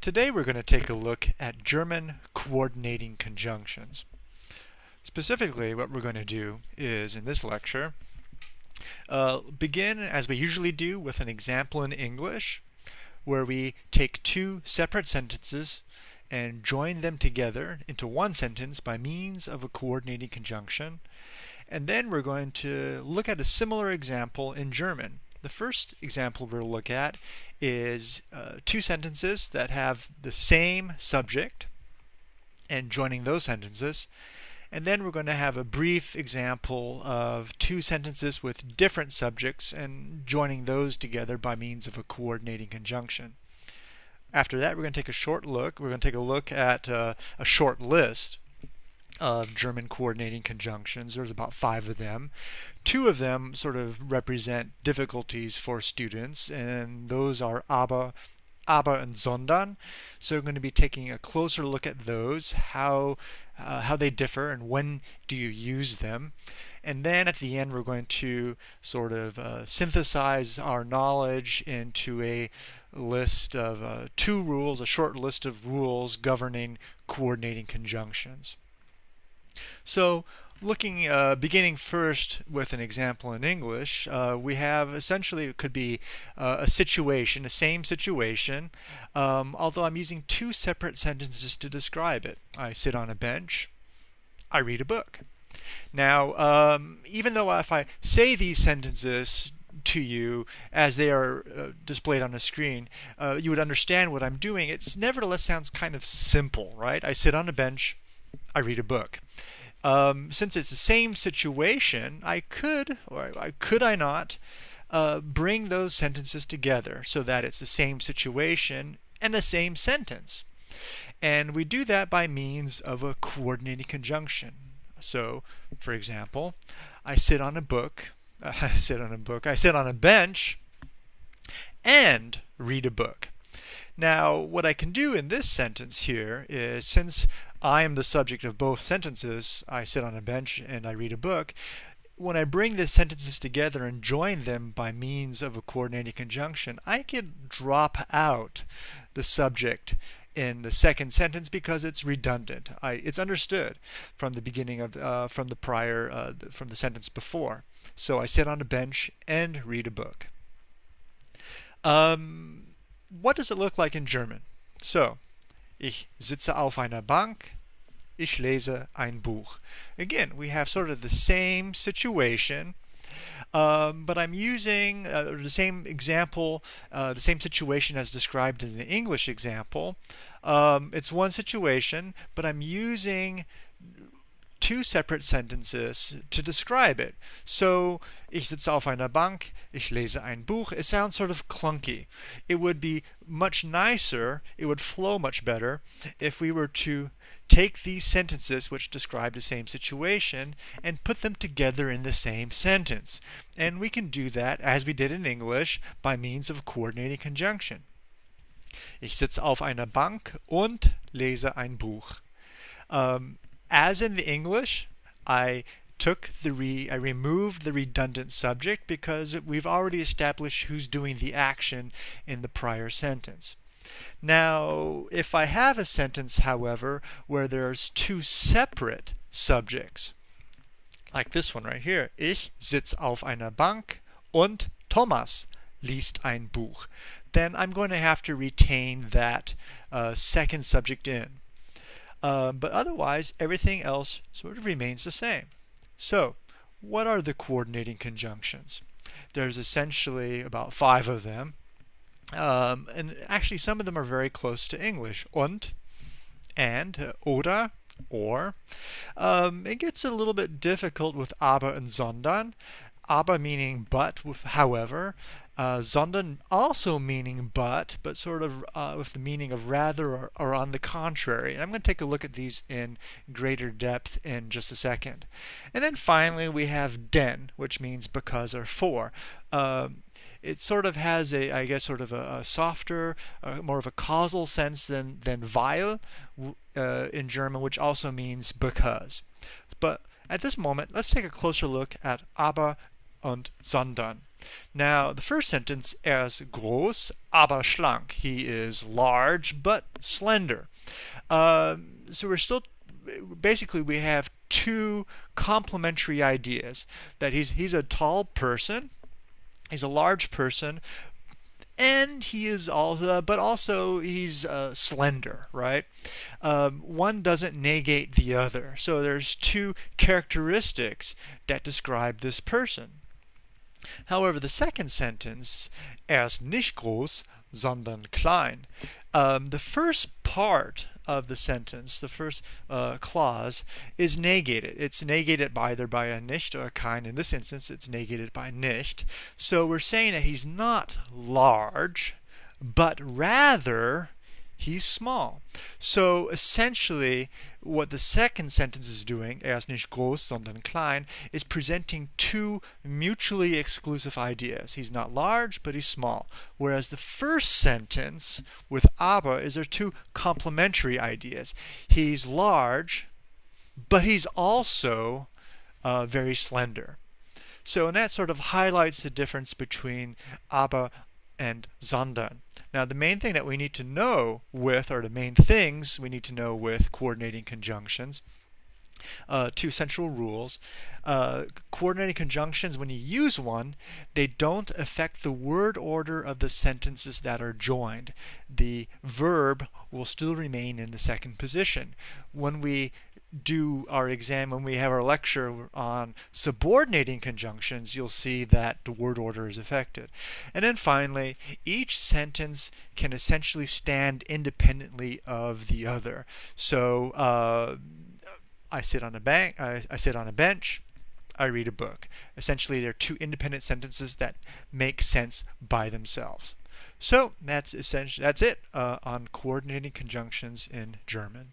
Today we're going to take a look at German coordinating conjunctions. Specifically, what we're going to do is, in this lecture, uh, begin as we usually do with an example in English, where we take two separate sentences and join them together into one sentence by means of a coordinating conjunction. And then we're going to look at a similar example in German. The first example we'll look at is uh, two sentences that have the same subject and joining those sentences. And then we're going to have a brief example of two sentences with different subjects and joining those together by means of a coordinating conjunction. After that, we're going to take a short look. We're going to take a look at uh, a short list of German coordinating conjunctions. There's about five of them. Two of them sort of represent difficulties for students, and those are aber, aber and sondern. So we're going to be taking a closer look at those, how uh, how they differ, and when do you use them. And then at the end, we're going to sort of uh, synthesize our knowledge into a list of uh, two rules, a short list of rules governing coordinating conjunctions. So looking, uh, beginning first with an example in English, uh, we have essentially, it could be uh, a situation, a same situation, um, although I'm using two separate sentences to describe it. I sit on a bench, I read a book. Now, um, even though if I say these sentences to you as they are uh, displayed on the screen, uh, you would understand what I'm doing. It nevertheless sounds kind of simple, right? I sit on a bench, I read a book. Um, since it's the same situation, I could, or I, could I not, uh, bring those sentences together so that it's the same situation and the same sentence. And we do that by means of a coordinating conjunction. So, for example, I sit on a book, uh, I sit on a book, I sit on a bench and read a book. Now, what I can do in this sentence here is since I am the subject of both sentences, I sit on a bench and I read a book, when I bring the sentences together and join them by means of a coordinating conjunction, I can drop out the subject in the second sentence because it's redundant. I, it's understood from the beginning of uh, from the prior uh, from the sentence before. So I sit on a bench and read a book. Um, what does it look like in German? So, ich sitze auf einer Bank, ich lese ein Buch. Again, we have sort of the same situation, um, but I'm using uh, the same example, uh, the same situation as described in the English example. Um, it's one situation, but I'm using two separate sentences to describe it. So, ich sitze auf einer Bank, ich lese ein Buch. It sounds sort of clunky. It would be much nicer, it would flow much better if we were to take these sentences which describe the same situation and put them together in the same sentence. And we can do that, as we did in English, by means of coordinating conjunction. Ich sitze auf einer Bank und lese ein Buch. Um, as in the English, I took the re I removed the redundant subject because we've already established who's doing the action in the prior sentence. Now, if I have a sentence, however, where there's two separate subjects, like this one right here, ich sitz auf einer Bank und Thomas liest ein Buch, then I'm going to have to retain that uh, second subject in. Um, but otherwise, everything else sort of remains the same. So, what are the coordinating conjunctions? There's essentially about five of them. Um, and actually, some of them are very close to English. Und, and, oder, or. Um, it gets a little bit difficult with aber and sondern. Aber meaning but, however, uh, sondern also meaning but, but sort of uh, with the meaning of rather or, or, on the contrary. And I'm going to take a look at these in greater depth in just a second. And then finally we have denn, which means because or for. Um, it sort of has a, I guess, sort of a, a softer, uh, more of a causal sense than, than weil uh, in German, which also means because. But at this moment, let's take a closer look at aber und sondern. Now, the first sentence, ist groß, aber schlank. He is large, but slender. Um, so we're still, basically, we have two complementary ideas. That he's, he's a tall person, he's a large person, and he is also, but also he's uh, slender, right? Um, one doesn't negate the other. So there's two characteristics that describe this person. However, the second sentence, er ist nicht groß, sondern klein. Um, the first part of the sentence, the first uh, clause, is negated. It's negated by either by a nicht or a kein. In this instance, it's negated by nicht. So we're saying that he's not large, but rather he's small. So essentially, what the second sentence is doing, er ist nicht groß, sondern klein, is presenting two mutually exclusive ideas. He's not large, but he's small. Whereas the first sentence with aber is there two complementary ideas. He's large, but he's also uh, very slender. So, and that sort of highlights the difference between aber and sondern. Now, the main thing that we need to know with, or the main things we need to know with coordinating conjunctions, uh, two central rules. Uh, coordinating conjunctions, when you use one, they don't affect the word order of the sentences that are joined. The verb will still remain in the second position. When we do our exam, when we have our lecture on subordinating conjunctions, you'll see that the word order is affected. And then finally, each sentence can essentially stand independently of the other. So uh, I sit on a bank, I, I sit on a bench, I read a book. Essentially, they're two independent sentences that make sense by themselves. So that's essentially that's it uh, on coordinating conjunctions in German.